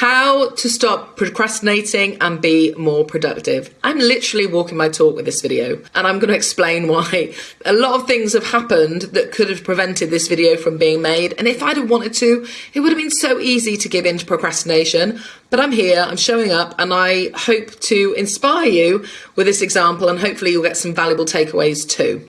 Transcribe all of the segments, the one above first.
How to stop procrastinating and be more productive. I'm literally walking my talk with this video and I'm going to explain why a lot of things have happened that could have prevented this video from being made. And if I'd have wanted to, it would have been so easy to give in to procrastination. But I'm here, I'm showing up, and I hope to inspire you with this example and hopefully you'll get some valuable takeaways too.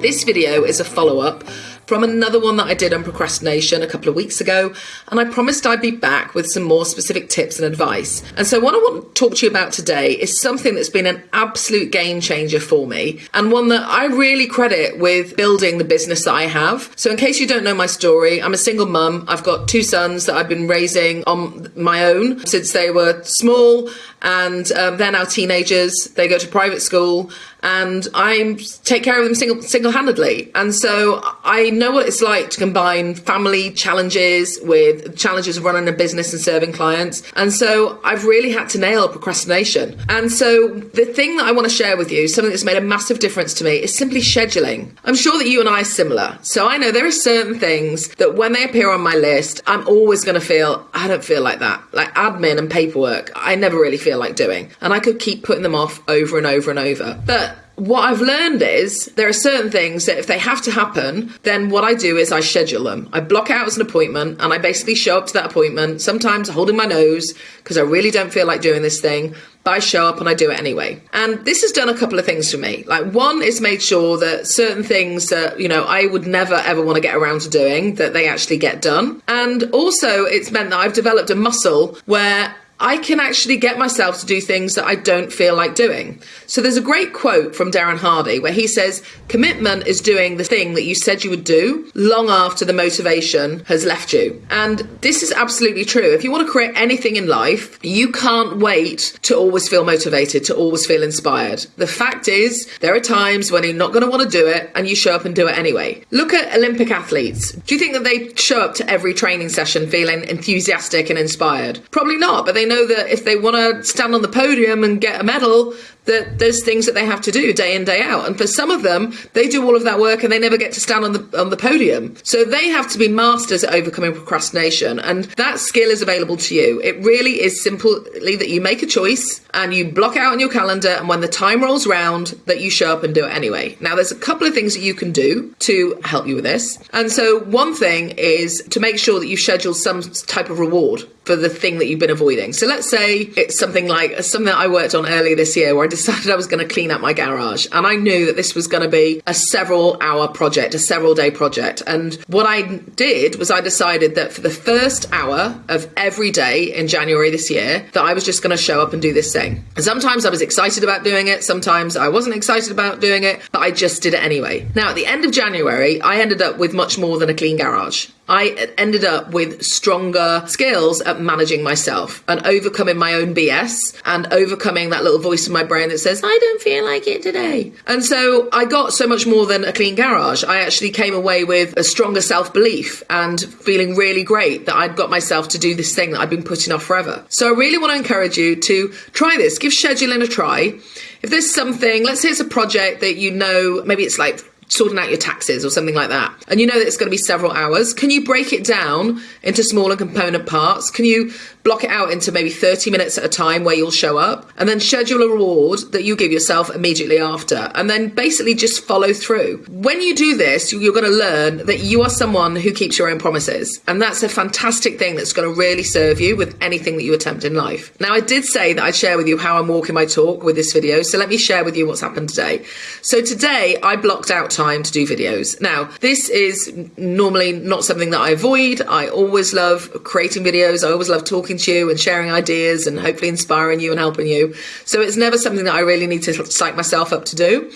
This video is a follow up from another one that I did on procrastination a couple of weeks ago, and I promised I'd be back with some more specific tips and advice. And so, what I want to talk to you about today is something that's been an absolute game changer for me, and one that I really credit with building the business that I have. So, in case you don't know my story, I'm a single mum. I've got two sons that I've been raising on my own since they were small, and um, they're now teenagers. They go to private school, and I take care of them single single handedly. And so I know what it's like to combine family challenges with challenges of running a business and serving clients. And so I've really had to nail procrastination. And so the thing that I want to share with you, something that's made a massive difference to me, is simply scheduling. I'm sure that you and I are similar. So I know there are certain things that when they appear on my list, I'm always going to feel, I don't feel like that. Like admin and paperwork, I never really feel like doing. And I could keep putting them off over and over and over. But what I've learned is there are certain things that if they have to happen, then what I do is I schedule them. I block out as an appointment and I basically show up to that appointment, sometimes holding my nose because I really don't feel like doing this thing, but I show up and I do it anyway. And this has done a couple of things for me. Like one is made sure that certain things that, you know, I would never ever want to get around to doing, that they actually get done. And also it's meant that I've developed a muscle where I can actually get myself to do things that I don't feel like doing. So there's a great quote from Darren Hardy where he says, Commitment is doing the thing that you said you would do long after the motivation has left you. And this is absolutely true. If you want to create anything in life, you can't wait to always feel motivated, to always feel inspired. The fact is, there are times when you're not going to want to do it and you show up and do it anyway. Look at Olympic athletes. Do you think that they show up to every training session feeling enthusiastic and inspired? Probably not, but they know that if they want to stand on the podium and get a medal, that there's things that they have to do day in day out. And for some of them they do all of that work and they never get to stand on the on the podium. So they have to be masters at overcoming procrastination. And that skill is available to you. It really is simply that you make a choice and you block out on your calendar. And when the time rolls round that you show up and do it anyway. Now there's a couple of things that you can do to help you with this. And so one thing is to make sure that you schedule some type of reward for the thing that you've been avoiding. So let's say it's something like something that I worked on earlier this year where I decided I was going to clean up my garage. And I knew that this was going to be a several hour project, a several day project. And what I did was I decided that for the first hour of every day in January this year, that I was just going to show up and do this thing. And sometimes I was excited about doing it, sometimes I wasn't excited about doing it, but I just did it anyway. Now, at the end of January, I ended up with much more than a clean garage. I ended up with stronger skills at managing myself and overcoming my own BS and overcoming that little voice in my brain that says, I don't feel like it today. And so I got so much more than a clean garage. I actually came away with a stronger self belief and feeling really great that I'd got myself to do this thing that I'd been putting off forever. So I really want to encourage you to try this, give scheduling a try. If there's something, let's say it's a project that you know, maybe it's like sorting out your taxes or something like that, and you know that it's going to be several hours, can you break it down into smaller component parts? Can you block it out into maybe 30 minutes at a time where you'll show up and then schedule a reward that you give yourself immediately after and then basically just follow through. When you do this, you're going to learn that you are someone who keeps your own promises. And that's a fantastic thing that's going to really serve you with anything that you attempt in life. Now, I did say that I'd share with you how I'm walking my talk with this video. So let me share with you what's happened today. So today I blocked out time to do videos. Now, this is normally not something that I avoid. I always love creating videos. I always love talking to you and sharing ideas and hopefully inspiring you and helping you. So it's never something that I really need to psych myself up to do.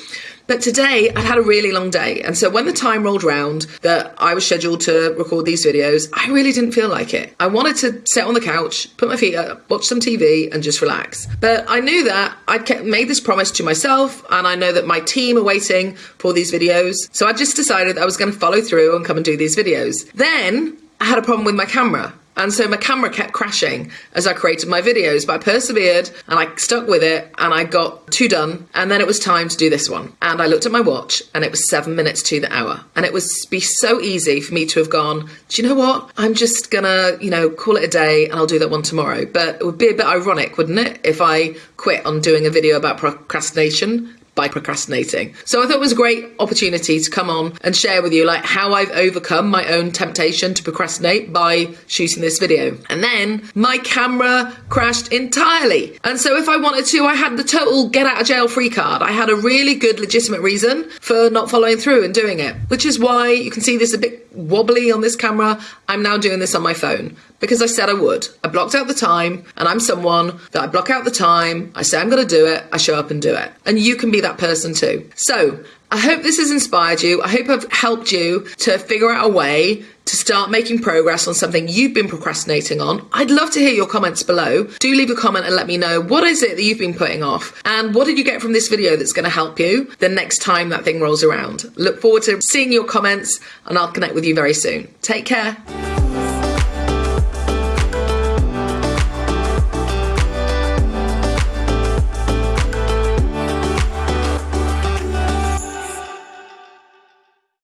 But today I'd had a really long day. And so when the time rolled round that I was scheduled to record these videos, I really didn't feel like it. I wanted to sit on the couch, put my feet up, watch some TV and just relax. But I knew that I'd made this promise to myself and I know that my team are waiting for these videos. So I just decided I was going to follow through and come and do these videos. Then I had a problem with my camera And so my camera kept crashing as I created my videos, but I persevered and I stuck with it and I got two done. And then it was time to do this one. And I looked at my watch and it was seven minutes to the hour. And it would be so easy for me to have gone, do you know what? I'm just gonna, you know, call it a day and I'll do that one tomorrow. But it would be a bit ironic, wouldn't it? If I quit on doing a video about procrastination by procrastinating. So I thought it was a great opportunity to come on and share with you like how I've overcome my own temptation to procrastinate by shooting this video. And then my camera crashed entirely. And so if I wanted to, I had the total get out of jail free card. I had a really good legitimate reason for not following through and doing it, which is why you can see this a bit wobbly on this camera. I'm now doing this on my phone because I said I would. I blocked out the time, and I'm someone that I block out the time, I say I'm going to do it, I show up and do it. And you can be that person too. So, I hope this has inspired you. I hope I've helped you to figure out a way to start making progress on something you've been procrastinating on. I'd love to hear your comments below. Do leave a comment and let me know what is it that you've been putting off and what did you get from this video that's going to help you the next time that thing rolls around. Look forward to seeing your comments and I'll connect with you very soon. Take care.